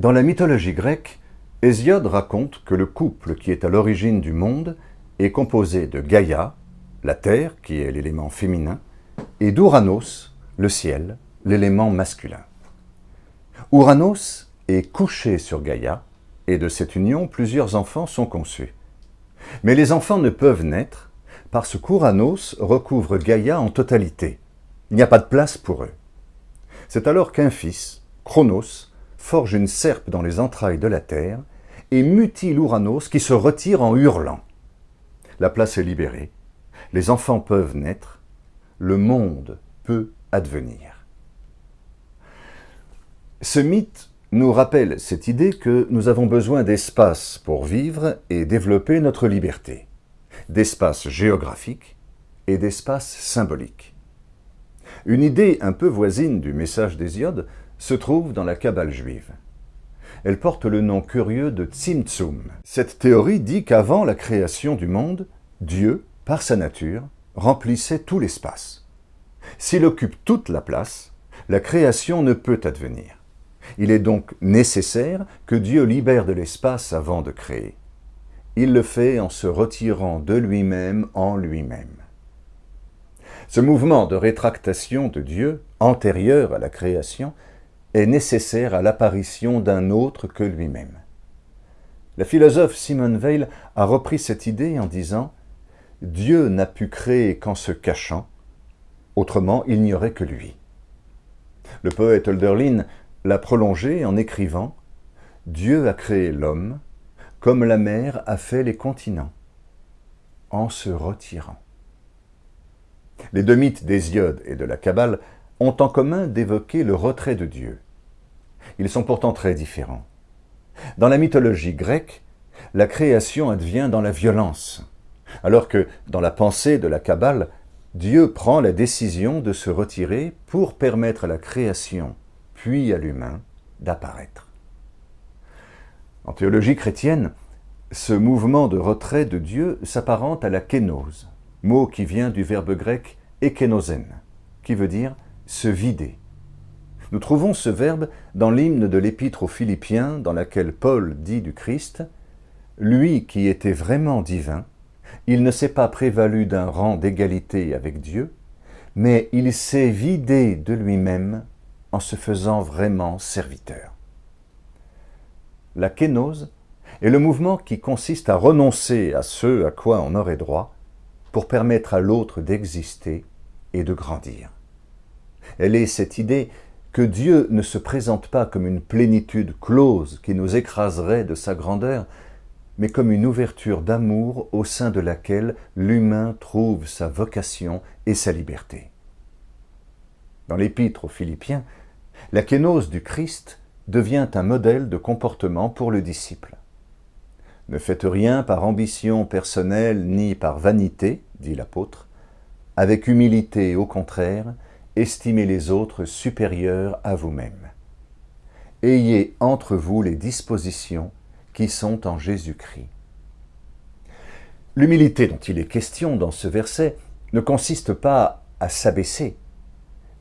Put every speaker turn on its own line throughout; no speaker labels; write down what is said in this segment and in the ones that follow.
Dans la mythologie grecque, Hésiode raconte que le couple qui est à l'origine du monde est composé de Gaïa, la terre, qui est l'élément féminin, et d'Ouranos, le ciel, l'élément masculin. Ouranos est couché sur Gaïa, et de cette union, plusieurs enfants sont conçus. Mais les enfants ne peuvent naître parce qu'Ouranos recouvre Gaïa en totalité. Il n'y a pas de place pour eux. C'est alors qu'un fils, Chronos, forge une serpe dans les entrailles de la terre et mutile Ouranos qui se retire en hurlant. La place est libérée, les enfants peuvent naître, le monde peut advenir. Ce mythe nous rappelle cette idée que nous avons besoin d'espace pour vivre et développer notre liberté, d'espace géographique et d'espace symbolique. Une idée un peu voisine du message d'Hésiode se trouve dans la Kabbale juive. Elle porte le nom curieux de Tzimtzum. Cette théorie dit qu'avant la création du monde, Dieu, par sa nature, remplissait tout l'espace. S'il occupe toute la place, la création ne peut advenir. Il est donc nécessaire que Dieu libère de l'espace avant de créer. Il le fait en se retirant de lui-même en lui-même. Ce mouvement de rétractation de Dieu, antérieur à la création, est nécessaire à l'apparition d'un autre que lui-même. La philosophe Simone Weil a repris cette idée en disant « Dieu n'a pu créer qu'en se cachant, autrement il n'y aurait que lui ». Le poète Hölderlin l'a prolongé en écrivant « Dieu a créé l'homme comme la mer a fait les continents, en se retirant ». Les deux mythes d'Hésiode et de la Kabbale ont en commun d'évoquer le retrait de Dieu. Ils sont pourtant très différents. Dans la mythologie grecque, la création advient dans la violence, alors que dans la pensée de la Kabbale, Dieu prend la décision de se retirer pour permettre à la création, puis à l'humain, d'apparaître. En théologie chrétienne, ce mouvement de retrait de Dieu s'apparente à la kénose, mot qui vient du verbe grec ekenosen, qui veut dire se vider. Nous trouvons ce verbe dans l'hymne de l'Épître aux Philippiens, dans laquelle Paul dit du Christ « Lui qui était vraiment divin, il ne s'est pas prévalu d'un rang d'égalité avec Dieu, mais il s'est vidé de lui-même en se faisant vraiment serviteur. » La kénose est le mouvement qui consiste à renoncer à ce à quoi on aurait droit pour permettre à l'autre d'exister et de grandir. Elle est cette idée que Dieu ne se présente pas comme une plénitude close qui nous écraserait de sa grandeur, mais comme une ouverture d'amour au sein de laquelle l'humain trouve sa vocation et sa liberté. Dans l'Épître aux Philippiens, la kénose du Christ devient un modèle de comportement pour le disciple. Ne faites rien par ambition personnelle ni par vanité, dit l'apôtre, avec humilité au contraire, estimez les autres supérieurs à vous-même. Ayez entre vous les dispositions qui sont en Jésus-Christ. L'humilité dont il est question dans ce verset ne consiste pas à s'abaisser,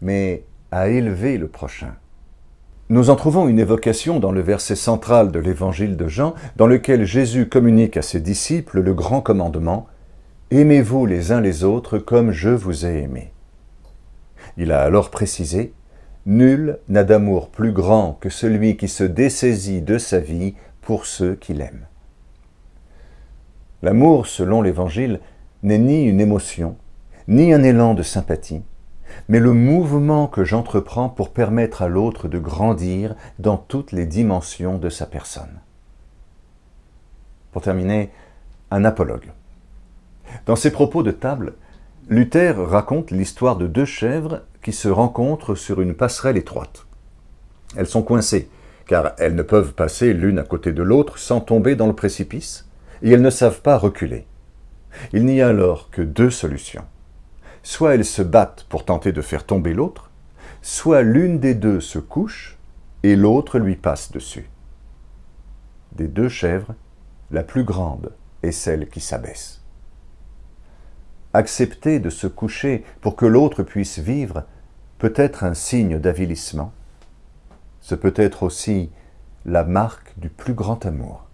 mais à élever le prochain. Nous en trouvons une évocation dans le verset central de l'évangile de Jean, dans lequel Jésus communique à ses disciples le grand commandement « Aimez-vous les uns les autres comme je vous ai aimés ». Il a alors précisé « Nul n'a d'amour plus grand que celui qui se dessaisit de sa vie pour ceux qui l'aiment. » L'amour, selon l'Évangile, n'est ni une émotion, ni un élan de sympathie, mais le mouvement que j'entreprends pour permettre à l'autre de grandir dans toutes les dimensions de sa personne. Pour terminer, un apologue. Dans ses propos de table, Luther raconte l'histoire de deux chèvres qui se rencontrent sur une passerelle étroite. Elles sont coincées, car elles ne peuvent passer l'une à côté de l'autre sans tomber dans le précipice, et elles ne savent pas reculer. Il n'y a alors que deux solutions. Soit elles se battent pour tenter de faire tomber l'autre, soit l'une des deux se couche et l'autre lui passe dessus. Des deux chèvres, la plus grande est celle qui s'abaisse. Accepter de se coucher pour que l'autre puisse vivre peut être un signe d'avilissement. Ce peut être aussi la marque du plus grand amour.